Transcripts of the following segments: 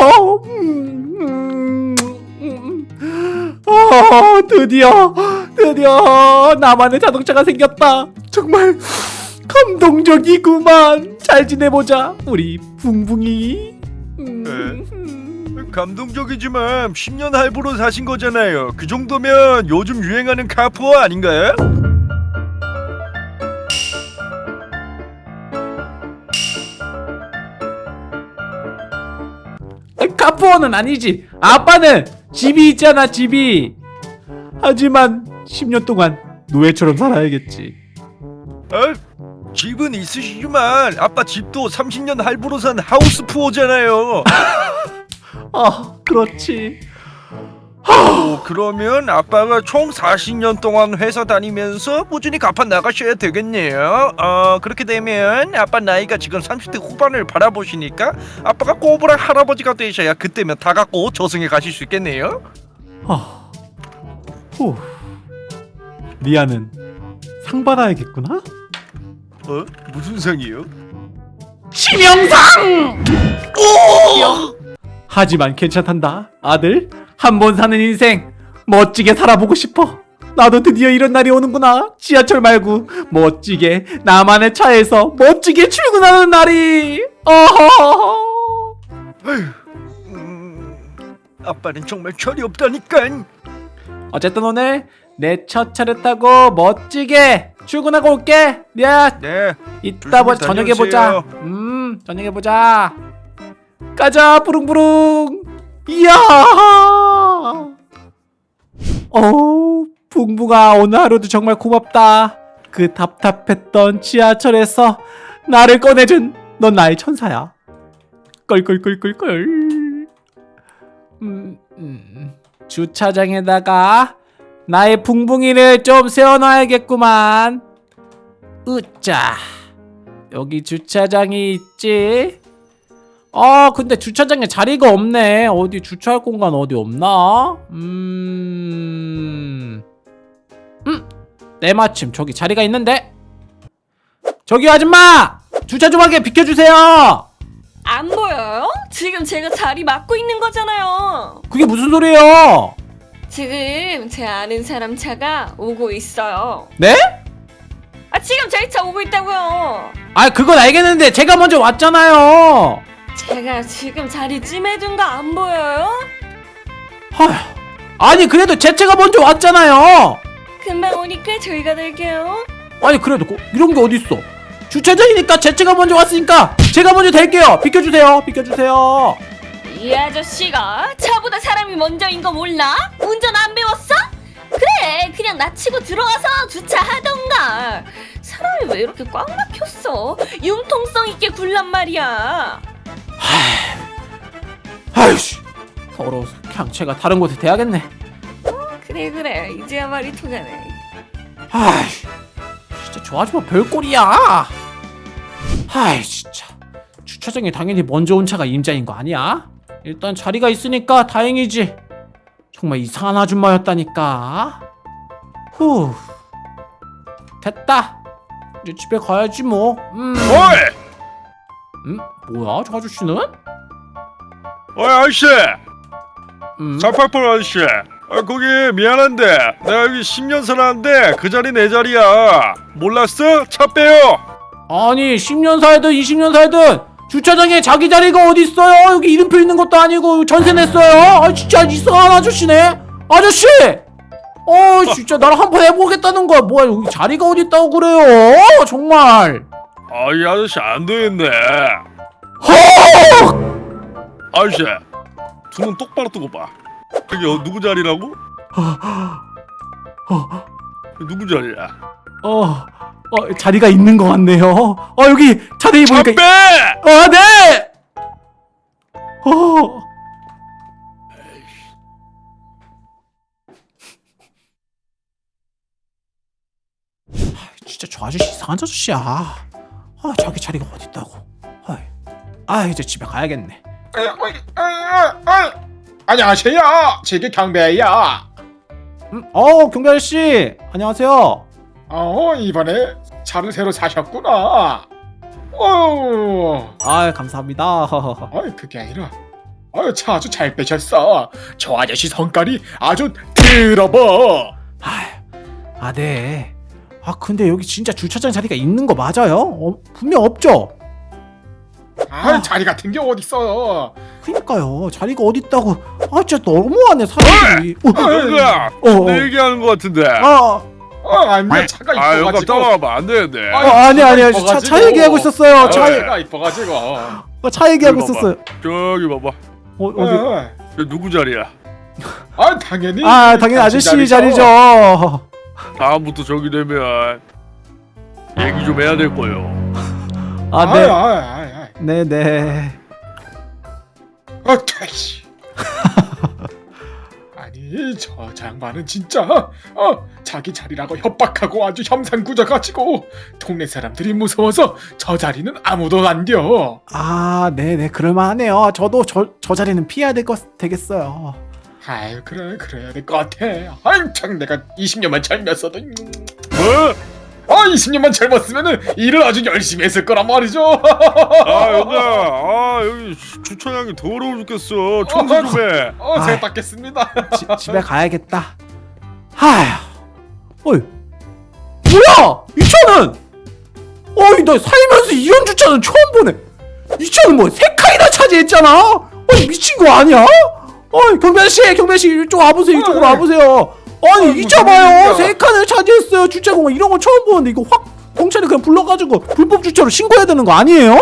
어, 음, 음, 음. 어, 드디어 드디어 나만의 자동차가 생겼다. 정말 감동적이구만. 잘 지내보자, 우리 붕붕이. 음. 감동적이지만 10년 할부로 사신 거잖아요. 그 정도면 요즘 유행하는 카푸어 아닌가요? 카푸어는 아니지. 아빠는 집이 있잖아, 집이. 하지만 10년 동안 노예처럼 살아야겠지. 아, 집은 있으시지만 아빠 집도 30년 할부로 산 하우스 푸어잖아요. 아, 그렇지. 오, 그러면 아빠가 총 40년 동안 회사 다니면서 꾸준히 갚아 나가셔야 되겠네요. 어, 그렇게 되면 아빠 나이가 지금 30대 후반을 바라보시니까 아빠가 꼬부랑 할아버지가 되셔야 그때면 다 갖고 저승에 가실 수 있겠네요. 아, 후. 리아는 상 받아야겠구나. 어? 무슨 상이요? 치명상! 오! 하지만 괜찮단다. 아들, 한 번 사는 인생 멋지게 살아보고 싶어. 나도 드디어 이런 날이 오는구나. 지하철 말고 멋지게 나만의 차에서 멋지게 출근하는 날이. 어허허허. 음, 아빠는 정말 철이 없다니까. 어쨌든 오늘 내 첫 차를 타고 멋지게 출근하고 올게. 리아, 네. 이따 보 조심히 저녁에 보자. 음, 저녁에 보자. 가자, 부릉부릉. 이야. 어, 붕붕아 오늘 하루도 정말 고맙다. 그 답답했던 지하철에서 나를 꺼내준 넌 나의 천사야. 껄껄껄껄껄. 음, 음, 주차장에다가 나의 붕붕이를 좀 세워놔야겠구만. 으짜. 여기 주차장이 있지? 아 근데 주차장에 자리가 없네 어디 주차할 공간 어디 없나? 음... 음! 때마침 저기 자리가 있는데? 저기 아줌마! 주차 좀 하게 비켜주세요! 안 보여요? 지금 제가 자리 맡고 있는 거잖아요. 그게 무슨 소리예요? 지금 제 아는 사람 차가 오고 있어요. 네? 아 지금 저희 차 오고 있다고요. 아 그건 알겠는데 제가 먼저 왔잖아요 제가 지금 자리 찜해둔 거 안 보여요? 아휴 아니 그래도 제 차가 먼저 왔잖아요. 금방 오니까 저희가 될게요. 아니 그래도 고- 이런 게 어딨어? 주차장이니까 제 차가 먼저 왔으니까 제가 먼저 댈게요. 비켜주세요. 비켜주세요. 이 아저씨가 차보다 사람이 먼저인 거 몰라? 운전 안 배웠어? 그래 그냥 나 치고 들어와서 주차하던가. 사람이 왜 이렇게 꽉 막혔어? 융통성 있게 굴란 말이야 아이씨. 더러워서 그냥 제가 다른 곳에 대야겠네. 그래 그래. 이제야 말이 통하네. 아이 진짜 저 아줌마 별꼴이야. 아이 진짜. 주차장에 당연히 먼저 온 차가 임자인 거 아니야? 일단 자리가 있으니까 다행이지. 정말 이상한 아줌마였다니까. 후. 됐다. 이제 집에 가야지 뭐. 음, 어이! 음? 뭐야 저 아저씨는? 어이 아저씨! 음? 488 아저씨! 아, 거기 미안한데 내가 여기 10년 살았는데 그 자리 내 자리야 몰랐어? 차 빼요 아니 10년 살든 20년 살든 주차장에 자기 자리가 어디 있어요? 여기 이름표 있는 것도 아니고 전세 냈어요. 아 진짜 이상한 아저씨네. 아저씨. 어 진짜 나랑 한번 해보겠다는 거야. 뭐야 여기 자리가 어디 있다고 그래요? 정말. 아이 아저씨 안 되겠네 아저씨 두 눈 똑바로 뜨고 봐 여기 어, 누구 자리라고? 누구 자리야? 어, 어 자리가 있는 것 같네요. 어 여기 자리 차 보니까. 빼! 아 네. 어. 아, 진짜 저 아저씨 이상한 아저씨야. 아 자기 자리가 어디 있다고. 아이. 아 이제 집에 가야겠네. 에. 안녕하세요. 제게 경배야. 음, 어 경비 아저씨 안녕하세요. 어 이번에 차를 새로 사셨구나. 어, 아 감사합니다. 어이 그게 아니라 아유 차 아주 잘 빼셨어. 저 아저씨 성깔이 아주 들어버. 아, 아, 네. 아, 근데 여기 진짜 주차장 자리가 있는 거 맞아요? 어, 분명 없죠? 아 자리 같은 게 어딨어. 그니까요. 자리가 어딨다고. 아, 진짜 너무하네, 사람들이. 어, 누구야? 어, 어. 내 얘기하는 것 같은데. 아, 어 아니야 차가 아, 이뻐가지고. 따라와봐 안 되는데. 아, 어, 아니, 아니, 아니. 차. 차 얘기하고 있었어요. 아, 차, 차가 이뻐가지고. 어, 차 얘기하고 있었어요. 저기 봐봐. 어, 어디? 어. 저 누구 자리야? 아 당연히. 아, 당연히 아저씨 자리죠. 다음부터 저기 되면 얘기 좀 해야 될 거예요. 아, 아, 네. 아, 아, 아. 네, 네. 아, 퇴시. 아니 저 장관은 진짜 어 자기 자리라고 협박하고 아주 혐상구져 가지고 동네 사람들이 무서워서 저 자리는 아무도 안 돼. 아, 네, 네. 그럴만하네요. 저도 저, 저 자리는 피해야 될 것 되겠어요. 아유 그래 그래야 될 것 같아. 참 내가 20년만 젊었어도 음. 뭐? 아 20년만 젊었으면은 일을 아주 열심히 했을 거란 말이죠. 아 여기야. 아 여기 주차장이 더러워 죽겠어. 청소 좀 해. 어 제가 아이. 닦겠습니다. 지, 집에 가야겠다. 하휴. 어이. 뭐야? 이 차는? 어이, 나 살면서 이런 주차는 처음 보네. 이 차는 뭐 세 칸이나 차지했잖아. 어이, 미친 거 아니야? 어이, 경변 씨, 경변 씨 이쪽 와보세요. 이쪽으로 어이. 와보세요. 아니, 어, 이 무슨 차 봐요. 일이야? 세 칸을 차지했어요. 주차공원 이런 거 처음 보는데 이거 확 경찰에 그냥 불러가지고 불법 주차로 신고해야 되는 거 아니에요?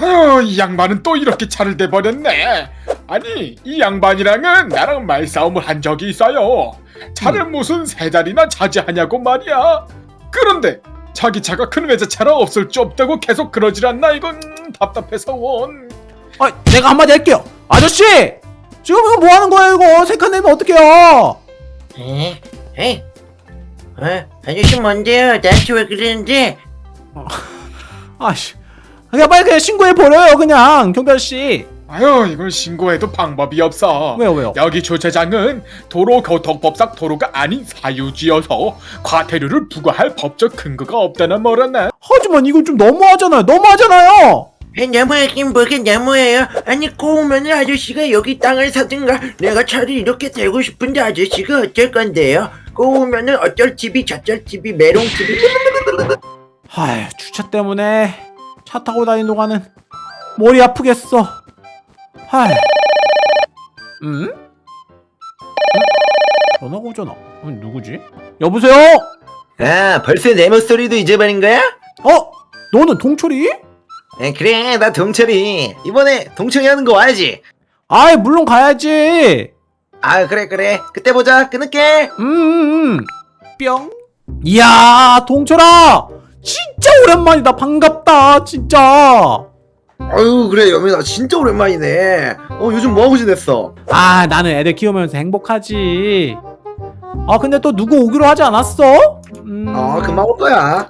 아유 이 양반은 또 이렇게 차를 대버렸네 아니 이 양반이랑은 나랑 말싸움을 한 적이 있어요 차를 무슨 세 자리나 차지하냐고 말이야 그런데 자기 차가 큰 외제차라 없을 줄 없다고 계속 그러질 않나 이건 음, 답답해서 원 아, 내가 한마디 할게요. 아저씨! 지금 이거 뭐 하는 거예요, 이거? 세칸 내면 어떡해요? 에? 에? 어? 아저씨 뭔데요? 나한테 왜 그러는데? 아씨. 그냥 빨리 그냥 신고해버려요, 그냥, 경비아저씨. 아유 이걸 신고해도 방법이 없어 왜요, 왜요? 여기 주차장은 도로교통법상 도로가 아닌 사유지여서 과태료를 부과할 법적 근거가 없다는 뭐라나 하지만 이건 좀 너무하잖아요, 너무하잖아요! 에, 너무하긴 뭐가 너무해요? 아니 꼬우면 아저씨가 여기 땅을 사든가 내가 차를 이렇게 대고 싶은데 아저씨가 어쩔 건데요? 꼬우면 은 어쩔 TV 저쩔 TV 메롱 TV 아휴, 주차 때문에 차 타고 다니는 동안은 머리 아프겠어. 아휴. 응? 응? 전화가 오잖아. 어, 누구지? 여보세요? 아 벌써 내 목소리도 잊어버린 거야? 어? 너는 동철이? 에, 그래 나 동철이 이번에 동철이 하는 거 와야지 아이, 물론 가야지. 아 그래 그래 그때 보자 끊을게 음, 음, 음. 뿅. 이야, 동철아! 진짜 오랜만이다. 반갑다. 진짜. 아유 그래 여민아 진짜 오랜만이네 어 요즘 뭐하고 지냈어? 아, 나는 애들 키우면서 행복하지. 아, 근데 또 누구 오기로 하지 않았어? 음. 어 금방 올 거야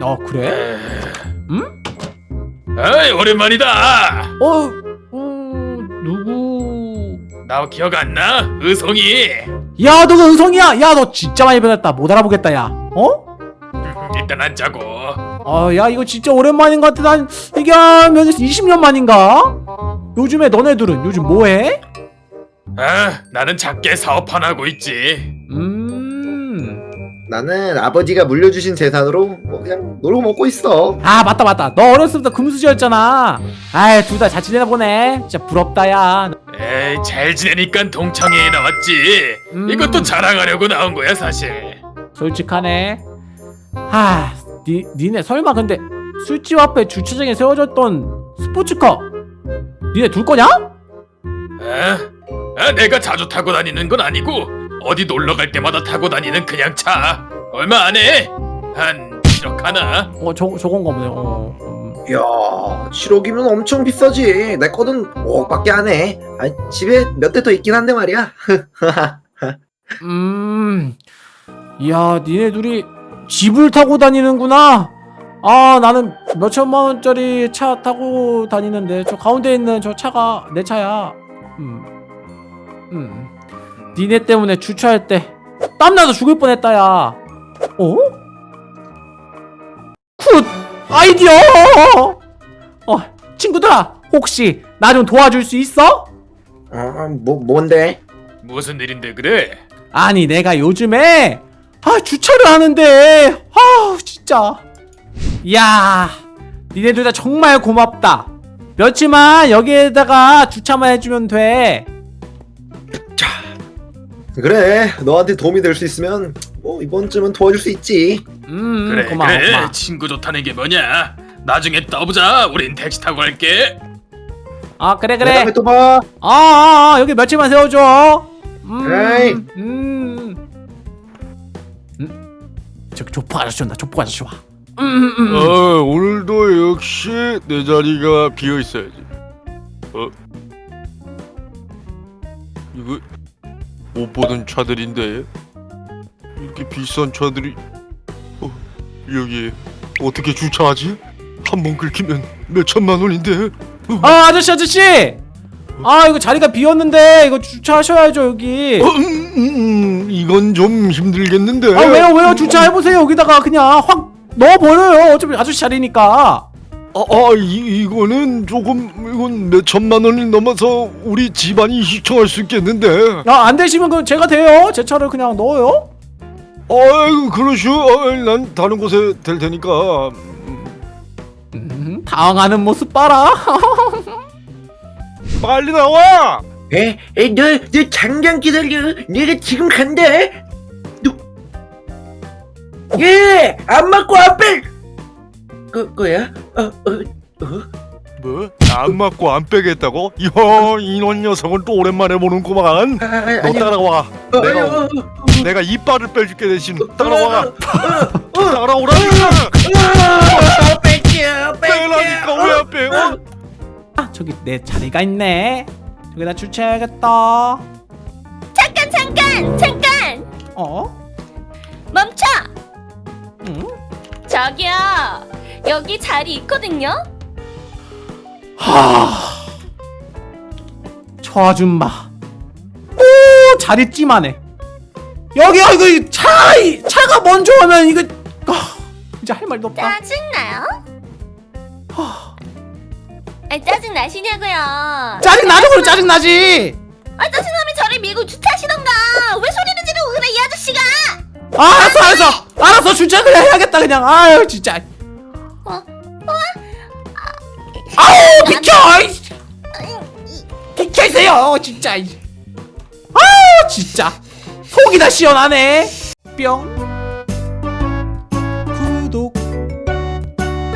어, 그래? 에이 오랜만이다. 어, 음, 누구? 나 기억 안 나? 의성이. 야, 너가 은성이야. 야, 너 진짜 많이 변했다. 못 알아보겠다, 야. 어? 일단 앉자고. 어, 야, 이거 진짜 오랜만인 것 같아. 난 이게 한 몇, 20년 만인가? 요즘에 너네들은 요즘 뭐해? 아 나는 작게 사업 하나 하고 있지. 음. 나는 아버지가 물려주신 재산으로 뭐 그냥 놀고 먹고 있어 아, 맞다, 맞다. 너 어렸을 때 금수저였잖아. 아이, 둘 다 잘 지내나 보네. 진짜 부럽다, 야. 에이 잘 지내니까 동창회에 나왔지. 음. 이것도 자랑하려고 나온 거야 사실. 솔직하네. 하, 니, 니네 설마 근데 술집 앞에 주차장에 세워졌던 스포츠카 니네 둘 거냐? 아, 아 내가 자주 타고 다니는 건 아니고 어디 놀러 갈 때마다 타고 다니는 그냥 차. 얼마 안 해. 한 7억 하나. 어, 저, 저건가 보네. 어, 음. 이야 7억이면 엄청 비싸지 내 거는 5억밖에 안해 아, 집에 몇 대 더 있긴 한데 말이야 음, 이야, 니네 둘이 집을 타고 다니는구나. 아, 나는 몇천만 원짜리 차 타고 다니는데 저 가운데 있는 저 차가 내 차야. 음, 음. 니네 때문에 주차할 때 땀나서 죽을 뻔했다, 야. 어? Good! Idea! 어, 친구들아, 혹시 나 좀 도와줄 수 있어? 어, 뭐 뭔데? 무슨 일인데 그래? 아니 내가 요즘에 아 주차를 하는데 아 진짜 야 니네 둘다 정말 고맙다 며칠만 여기에다가 주차만 해주면 돼 그래 너한테 도움이 될 수 있으면 뭐 이번쯤은 도와줄 수 있지 음, 그래 고마워, 그래 고마워. 친구 좋다는 게 뭐냐? 나중에 떠보자. 우린 택시 타고 갈게. 아, 그래, 그 그래. 다음에 또봐 아, 아, 아, 여기 며칠만 세워줘. 음, 에이. 음. 음. 저기 조폭 아저씨 온다, 조폭 아저씨 와. 음, 음, 음. 어 오늘도 역시 내 자리가 비어 있어야지. 어 이거 못 보던 차들인데 이렇게 비싼 차들이 어 여기 어떻게 주차하지? 한 번 긁히면 몇 천만 원인데. 아, 아저씨, 아저씨! 아, 이거 자리가 비었는데, 이거 주차하셔야죠, 여기. 어, 음, 음, 이건 좀 힘들겠는데. 아, 왜요, 왜요? 주차해보세요, 여기다가 그냥 확 넣어버려요. 어차피 아저씨 자리니까. 아, 아 이, 이거는 조금 이건 몇 천만 원이 넘어서 우리 집안이 시청할 수 있겠는데. 아, 안 되시면 그 제가 돼요. 제 차를 그냥 넣어요. 아이고 그러시오. 아, 난 다른 곳에 될 테니까. 음, 당황하는 모습 봐라. 빨리 나와. 에, 에, 너, 너 잠깐 기다려. 내가 지금 간다. 너, 예, 안 맞고 앞을. 그, 거야? 어, 어, 어? 뭐? 안 맞고 안 빼겠다고? 이야 이런 녀석은 또 오랜만에 보는구만. 아, 아, 너 아니, 따라와. 어, 내가 아니, 어, 어, 내가 이빨을 빼줄게 대신 어, 따라와. 어, 어, 어, 따라오라니까. 어, 뺄게요, 빼라니까 왜안 빼? 어? 아, 저기 내 자리가 있네. 여기다 주차해야겠다. 잠깐 잠깐 잠깐 어? 멈춰. 응? 저기요 여기 자리 있거든요. 하. 저 아줌마. 또 자리 찜하네. 여기요 이거 차 이- 차가 먼저 오면 이거 아, 이제 할 말도 없다. 짜증나요? 아 짜증 나시냐고요? 짜증 나죠 그럼 짜증 나지. 아 짜증나면 저를 밀고 주차하시던가 왜 소리를 지르고 그래 이 아저씨가 아, 알았어 알았어 알았어 주차를 해야겠다 그냥. 아유 진짜. 어? 아우 비켜. 이씨. 비켜세요 진짜. 이. 아우 진짜 속이 다 시원하네. 뿅. 구독.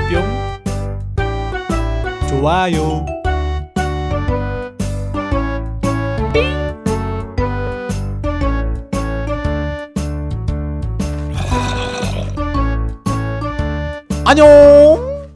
뿅. 좋아요. 안녕.